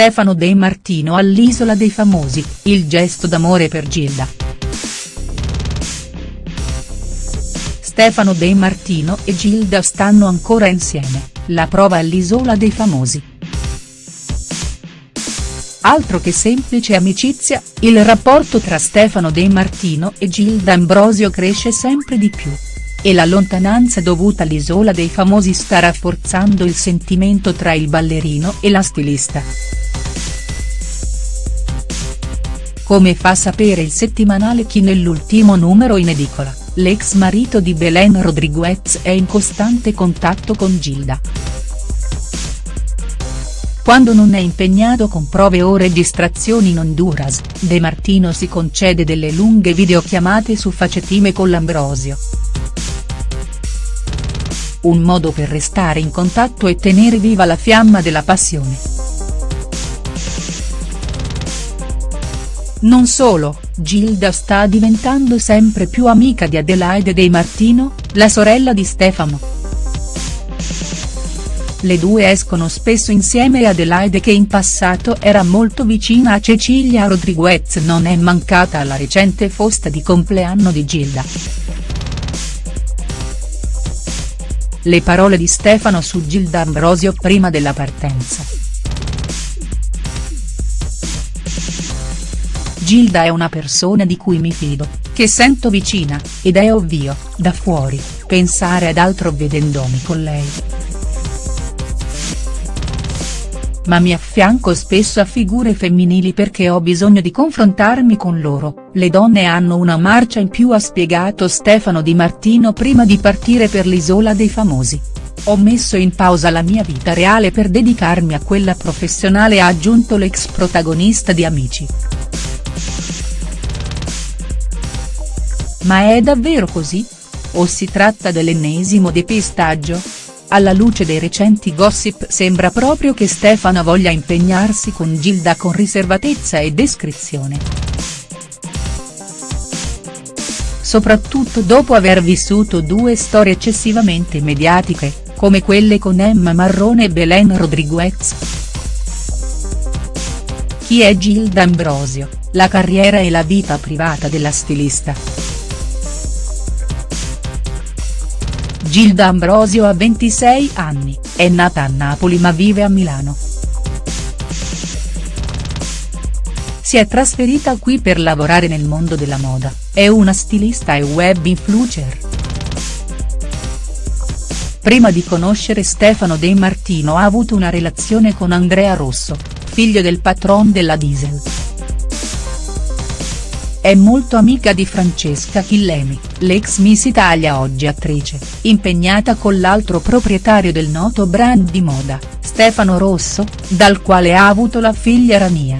Stefano De Martino all'Isola dei Famosi, il gesto d'amore per Gilda. Stefano De Martino e Gilda stanno ancora insieme, la prova all'Isola dei Famosi. Altro che semplice amicizia, il rapporto tra Stefano De Martino e Gilda Ambrosio cresce sempre di più. E la lontananza dovuta all'Isola dei Famosi sta rafforzando il sentimento tra il ballerino e la stilista. Come fa sapere il settimanale Chi nell'ultimo numero in edicola, l'ex marito di Belen Rodriguez è in costante contatto con Gilda. Quando non è impegnato con prove o registrazioni in Honduras, De Martino si concede delle lunghe videochiamate su facetime con l'Ambrosio. Un modo per restare in contatto e tenere viva la fiamma della passione. Non solo, Gilda sta diventando sempre più amica di Adelaide De Martino, la sorella di Stefano. Le due escono spesso insieme e Adelaide che in passato era molto vicina a Cecilia Rodriguez non è mancata alla recente fosta di compleanno di Gilda. Le parole di Stefano su Gilda Ambrosio prima della partenza. Gilda è una persona di cui mi fido, che sento vicina, ed è ovvio, da fuori, pensare ad altro vedendomi con lei ma mi affianco spesso a figure femminili perché ho bisogno di confrontarmi con loro, le donne hanno una marcia in più ha spiegato Stefano Di Martino prima di partire per l'isola dei famosi. Ho messo in pausa la mia vita reale per dedicarmi a quella professionale ha aggiunto l'ex protagonista di Amici. Ma è davvero così? O si tratta dell'ennesimo depistaggio?. Alla luce dei recenti gossip sembra proprio che Stefano voglia impegnarsi con Gilda con riservatezza e descrizione. Soprattutto dopo aver vissuto due storie eccessivamente mediatiche, come quelle con Emma Marrone e Belen Rodriguez. Chi è Gilda Ambrosio, la carriera e la vita privata della stilista. Gilda Ambrosio ha 26 anni, è nata a Napoli ma vive a Milano. Si è trasferita qui per lavorare nel mondo della moda, è una stilista e web influencer. Prima di conoscere Stefano De Martino ha avuto una relazione con Andrea Rosso, figlio del patron della Diesel. È molto amica di Francesca Chillemi, l'ex Miss Italia oggi attrice, impegnata con l'altro proprietario del noto brand di moda, Stefano Rosso, dal quale ha avuto la figlia Rania.